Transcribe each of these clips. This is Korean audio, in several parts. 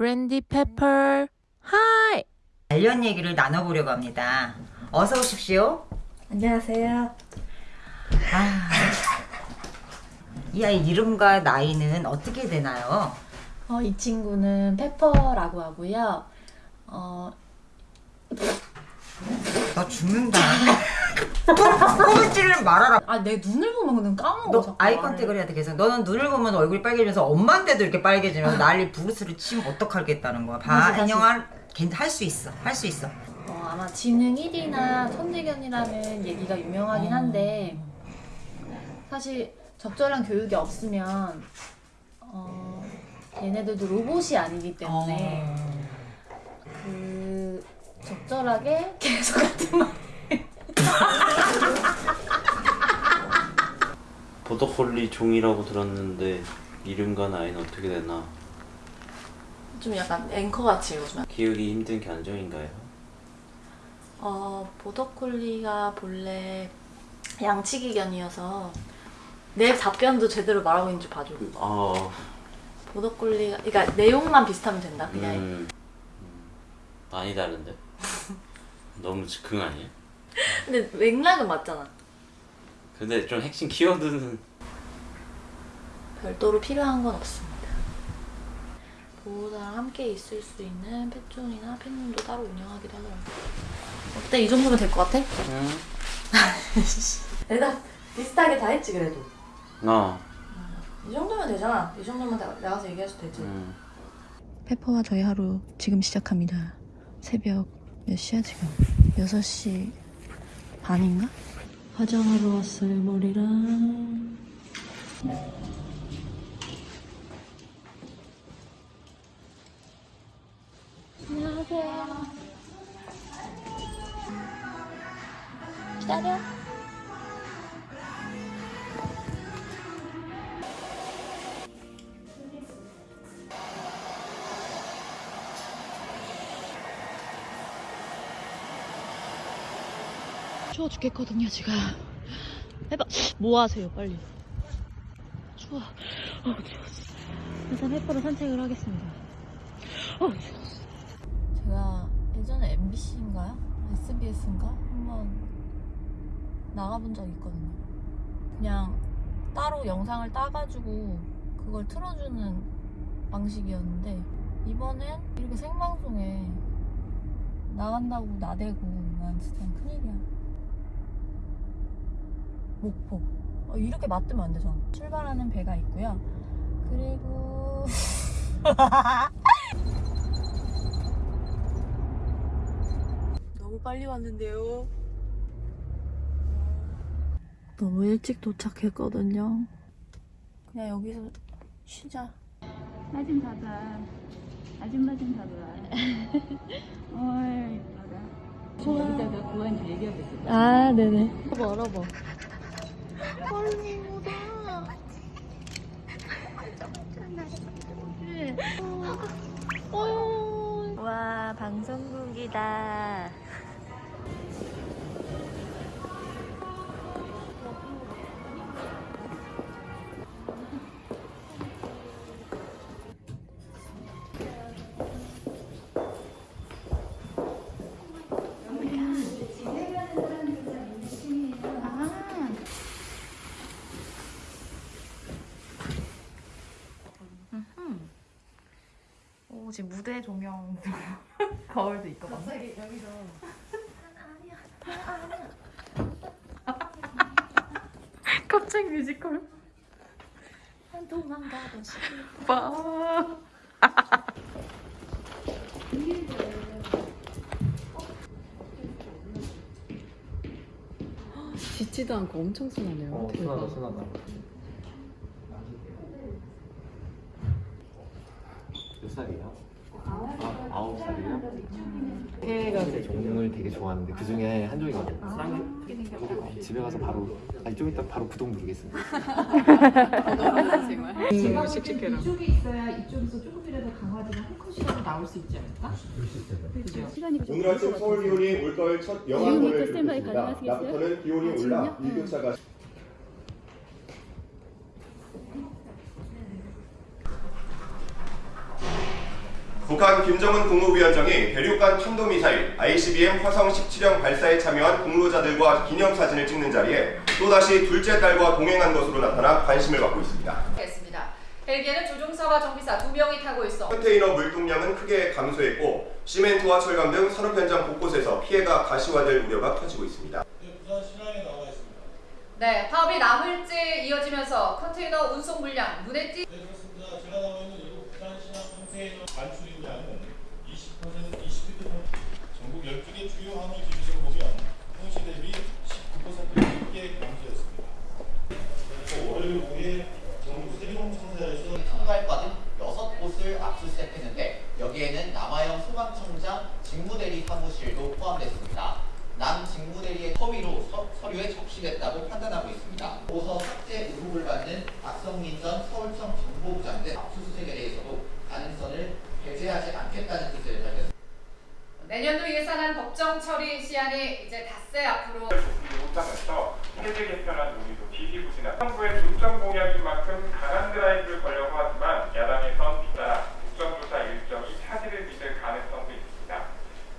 브랜디 페퍼 하이 관련 얘기를 나눠보려고 합니다. 어서 오십시오. 안녕하세요. 아, 이 아이 이름과 나이는 어떻게 되나요? 어, 이 친구는 페퍼라고 하고요. 어, 너 죽는다. 꼬물지를 말아라. 아, 내 눈을 보면 그냥 까먹어. 너 eye contact을 해야 돼. 계속 너는 눈을 보면 얼굴이 빨개지면서 엄마인데도 이렇게 빨개지면 난리 부르스를 치면 어떡하겠다는 거야. 봐. 안녕한 할수 있어. 할 수 있어. 어, 아마 지능 1위나 천재견이라는 얘기가 유명하긴 한데 사실 적절한 교육이 없으면 어, 얘네들도 로봇이 아니기 때문에 어. 그 적절하게 계속 같은 말 보더콜리 종이라고 들었는데 이름과 나이는 어떻게 되나? 좀 약간 앵커같이 읽어주면 기억이 힘든 견종인가요? 어 보더콜리가 본래 양치기견이어서 내 답변도 제대로 말하고 있는지 봐줘 아, 보더콜리가 그러니까 내용만 비슷하면 된다 그냥 음, 음, 많이 다른데? 너무 즉흥 아니야? 근데 맥락은 맞잖아 근데 좀 핵심 키워드는 별도로 필요한 건 없습니다 보호자랑 함께 있을 수 있는 펫존이나 펫룸도 따로 운영하기도 하더라고요 어때? 이 정도면 될 것 같아? 음. 대답 비슷하게 다 했지 그래도 어, 이 정도면 되잖아 이 정도면 나, 나가서 얘기해도 되지 음. 페퍼와 저희 하루 지금 시작합니다. 새벽 몇 시야 지금? 6시 반인가? 화장하러 왔어요 머리랑. 안녕하세요. 기다려 추워 죽겠거든요 지금 해봐 뭐 하세요 빨리 추워 어 추웠어 일단 해퍼로 산책을 하겠습니다 어 추웠어 제가 예전에 MBC인가요? SBS인가? 한번 나가본 적이 있거든요. 그냥 따로 영상을 따가지고 그걸 틀어주는 방식이었는데 이번엔 이렇게 생방송에 나간다고 나대고 난 진짜 큰일이야. 목포. 어, 이렇게 맞으면 안 되잖아. 출발하는 배가 있고요. 그리고 너무 빨리 왔는데요 너무 일찍 도착했거든요 그냥 여기서 쉬자. 사진 받아. 아줌마 좀 봐봐. 어이. 저 여기다가 구한 줄 얘기하고 있어. 아 네네 알아봐 알아봐 와 방송국이다. 오 지금 무대 조명 거울도 있고 갑자기 여기서. 갑자기 뮤지컬? 도망가고 싶어 봐 짖지도 않고 엄청 순하네요. 어, 순하다, 순하다. 몇 살이에요? 아, 아홉 살이요? 종을 되게 좋아하는데 그 중에 한 종이거든요. 어, 집에 가서 바로, 아니 좀 이따 바로 구독 누르겠습니다. 음, 씩씩해라 이쪽에 있어야 이쪽에서 조금이라도 강화되면 한 컷이라도 나올 수 있지 않을까? 그죠? 오늘 아침 서울 기온이 올가을 첫 영하권을 기록했습니다. 낮부터는 기온이 올라 일교차가 북한 김정은 국무위원장이 대륙간 탄도미사일 ICBM 화성 17형 발사에 참여한 공로자들과 기념사진을 찍는 자리에 또다시 둘째 딸과 동행한 것으로 나타나 관심을 받고 있습니다. 했습니다. 헬기에는 조종사와 정비사 두 명이 타고 있어 컨테이너 물동량은 크게 감소했고 시멘트와 철강 등 산업 현장 곳곳에서 피해가 가시화될 우려가 커지고 있습니다. 네, 파업이 나흘째 이어지면서 컨테이너 운송 물량 눈에 띄 반출입량은 20% 20피트 전국 12개 주요 화물 기준으로 보면 홍시 대비 19% 넘게 감소했습니다. 그리고 월요일 오후에 전국 세종 청사에서 총괄과 등 6곳을 압수수색했는데 여기에는 남아영 소방청장 직무대리 사무실도 포함됐습니다. 남 직무대리의 허위로 서, 서류에 적시됐다고 판단하고 있습니다. 도서 삭제 의혹을 받는 박성민 전 서울청 정보부장 등 압수수색에 대해서도 가능성을 배제하지 않겠다는. 내년도 예산안 법정 처리 시한이 이제 닷새 앞으로 못하면서 세계 개편안 논의도 지지부진한 정부의 중점 공약인 만큼 강한 드라이브를 걸려고 하지만 야당에선 잇따라 국정조사 일정이 차질을 빚을 가능성도 있습니다.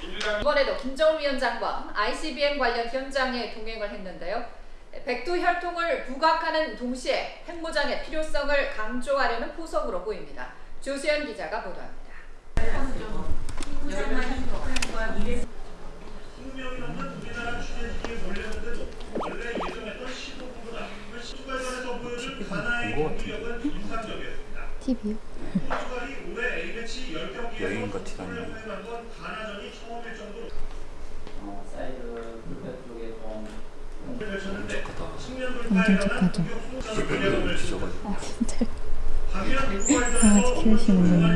민주당 이번에도 김정은 위원장과 ICBM 관련 현장에 동행을 했는데요. 백두 혈통을 부각하는 동시에 핵무장의 필요성을 강조하려는 포석으로 보입니다. 조수연 기자가 보도합니다. TV요? 포르투갈이 올해 A매치 10경기에서 여행 같이 승부를 다니네. 허용한 건 가나전이 처음일 정도로 사이드 쪽에 좀 펼쳤는데 측면 엄청 돌파에 착하죠. 아 진짜 강렬한 강아지 키우시는구나.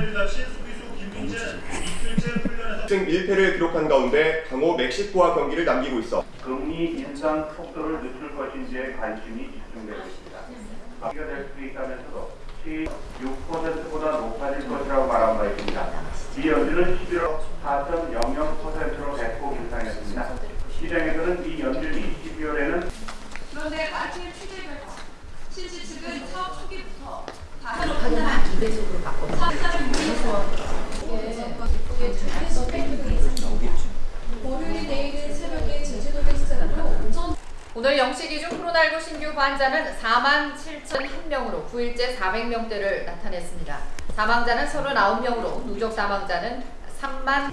승 1패를 기록한 가운데 강호 멕시코와 경기를 남기고 있어 금리 인상 속도를 늦출 것인지에 관심이 집중되고 있습니다. 바퀴가 될 수도 있다면서도 6%보다 높아질 것이라고 말한 바 있습니다. 이 연준은 11월 4.00% 환자는 4만 7,001명으로 9일째 400명대를 나타냈습니다. 사망자는 39명으로 누적 사망자는 3만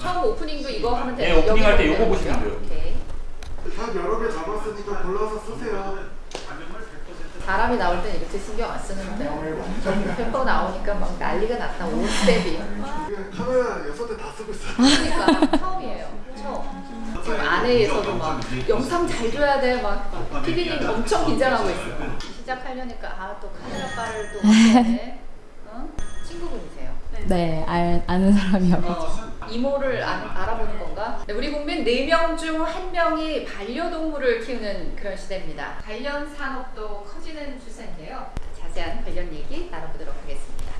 처음 오프닝도 이거 하면 돼요. 네, 오프닝 할때 여기 요거 보면 보시면? 돼요. 오케이. 탑 여러 개 잡았으니까 골라서 쓰세요 바람이 나올 땐 이렇게 신경 안 쓰는데 페퍼 나오니까 막 난리가 났다 오스텝이 카메라 여섯 대다 쓰고 있어요 그러니까 처음이에요 처음 지금 아내에서도 막 영상 잘 줘야 돼 막 피디님 엄청 긴장하고 있어 시작하려니까 아 또 카메라 빨을 또 어? 친구분이세요? 네, 알, 아는 사람이어가지고. 이모를 아, 알아보는 건가? 네, 우리 국민 4명 중 1명이 반려동물을 키우는 그런 시대입니다. 관련 산업도 커지는 추세인데요. 자세한 관련 얘기 나눠보도록 하겠습니다.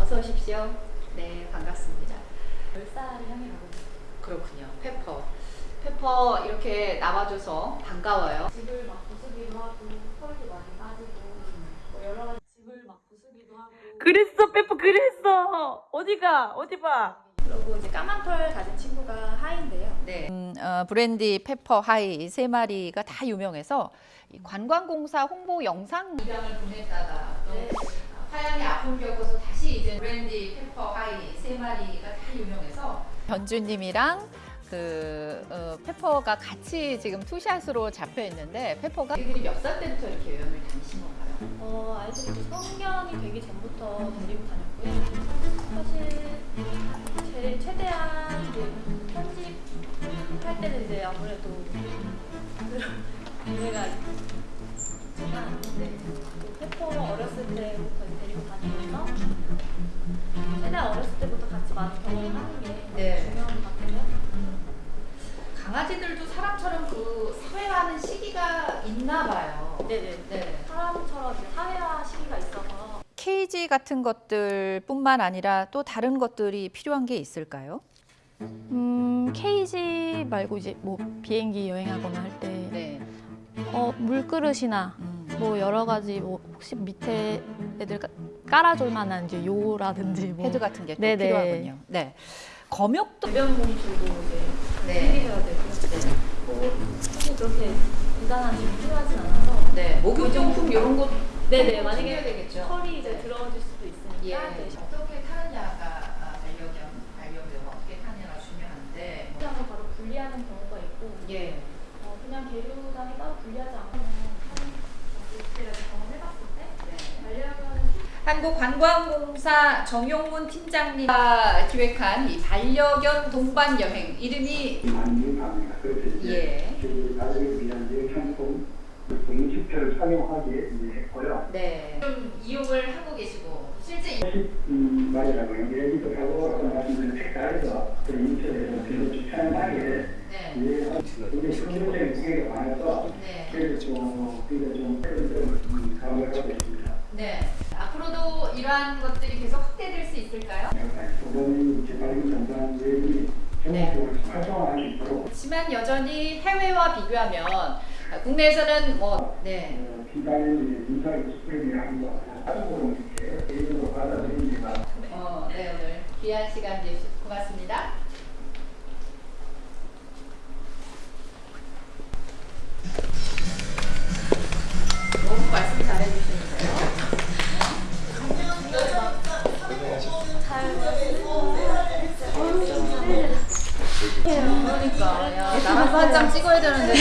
어서 오십시오. 네, 반갑습니다. 10살을 향해 가고 있어요. 그렇군요. 페퍼. 페퍼 이렇게 나와줘서 반가워요. 집을 막 부수기도 하고, 털도 많이 빠지고, 뭐 여러 가지 집을 막 부수기도 하고. 그랬어, 페퍼 그랬어. 어디가? 어디 봐. 그리고 이제 까만 털 가진 친구가 하인데요. 네. 음, 어, 브랜디 페퍼 하이 이세 마리가 다 유명해서 이 관광공사 홍보 영상 입양을 보냈다가 또 화양의 아픔 겪어서 다시 이제 브랜디 페퍼 하이 세 마리가 다 유명해서 변주님이랑 그 어, 페퍼가 같이 지금 two shot으로 잡혀 있는데 페퍼가 애들이 몇 살 때부터 이렇게 여행을 다니신 건가요? 어, 아이들이 성년이 되기 전부터 데리고 다녔고요. 사실 제일 최대한 이제 편집할 때는 이제 아무래도 그런 기회가 있지만 네. 그 페퍼 어렸을 때부터 케이지 같은 것들뿐만 아니라 또 다른 것들이 필요한 게 있을까요? 음, 케이지 말고 이제 뭐 비행기 여행하거나 할때 네. 어, 물그릇이나 음. 뭐 여러 가지 뭐 혹시 밑에 애들 가- 깔아줄 만한 이제 요라든지 뭐 패드 같은 게. 필요하군요. 네. 검역도 배변 봉투도 이제 네. 챙기셔야 되고 뭐 사실 그렇게 대단한 게 필요하진 않아서 네. 목욕용품 이런 거 네네 만약에 챙겨야 되겠죠. 털이 이제 네. 들어질 수도 있으니까 예. 네. 어떻게 타느냐가 아, 반려견 반려묘가 어떻게 타느냐가 중요한데 뭐, 그냥 바로 분리하는 경우가 있고 예. 어, 그냥 계류장에 따로 분리하지 때 반려견은 한국관광공사 정용문 팀장님과 기획한 이 반려견 동반 여행 이름이 예. 위한 상품 공식표를 이제 네. 좀 이용을 하고 계시고 실제 음, 말이라고 얘기도 하고 말씀드린 색깔에서 그 인터넷에서 별로 추천하게 네. 이게 실질적인 무게가 많아서 네. 그래서 좀 그래서 좀좀 가을 하고 있습니다. 네. 앞으로도 이러한 것들이 계속 확대될 수 있을까요? 이제 발기 전반 여행이 전국적으로 활성화할 수 있도록 하지만 여전히 해외와 비교하면 아, 국내에서는 뭐 네. 기간이 인사의 스프링이라는 거 한국으로 이렇게 개인으로 받아들이지만 어, 네 오늘 귀한 시간 내주셔서 고맙습니다. 너무 말씀 잘해주시는데요. 그러니까 야 나라도 한장 찍어야 되는데.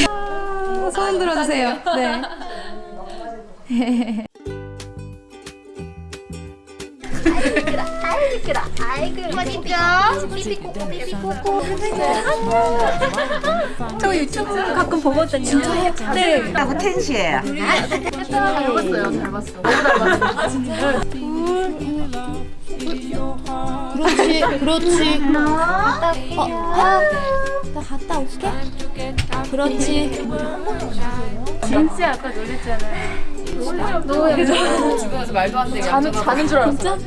손 들어주세요. 네. 아이고 이쁘다. 아이고 이쁘죠? 삐삐꼬꼬 삐삐꼬꼬. 저 유튜브 가끔 보거든요. 진짜요? 네. 나고 텐시예요. 잘 봤어요. 잘 봤어. 너무. 아 진짜요? 그렇지, 그렇지. 갔다 어, 아, 나 갔다 올게. 그렇지. 진짜 아까 놀랬잖아요. 너무. 주변에서 말도 안 되게 자는. 자는 줄 알았어.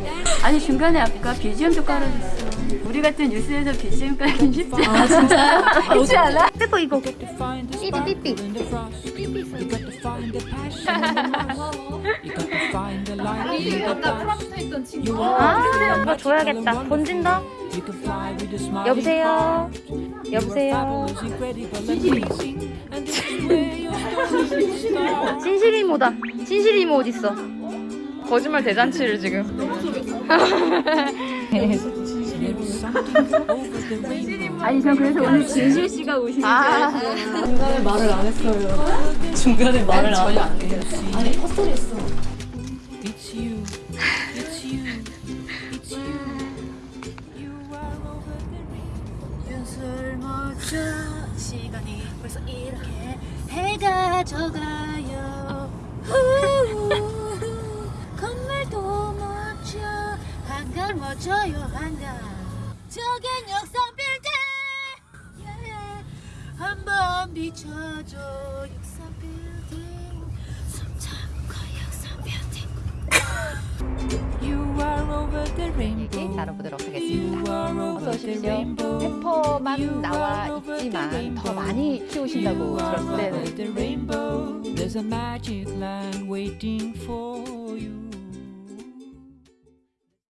아니 중간에 아까 BGM도 깔아줬어. 우리 같은 뉴스에서 BGM 깔긴 쉽지 않아. 아, 진짜요? 쉽지 않아? 이거 이거. 삐삐 삐삐. 우리 아까 프랑스에 있던 친구. 아, 이거 줘야겠다. 본진다. 여보세요. 여보세요. 진실 이모다. 진실 이모 어디 있어? 거짓말 대잔치를 지금. 아니 전 그래서 오늘 진실 씨가 오신 줄 아. 중간에 말을 안 했어요. 중간에 말을 안 전혀 안 해요. 아니 헛소리 했어. 술 먹자 시간이 벌써 이렇게 해가 져가요. 건물도 멋져. 한강 멋져요 한강. 저긴 역삼 빌딩! yeah. 한번 비춰줘 역삼 빌딩. 빌딩 얘기 나눠보도록 하겠습니다. 어서 오십시오. 페퍼만 나와 있지만 더 많이 키우신다고 들었어요. the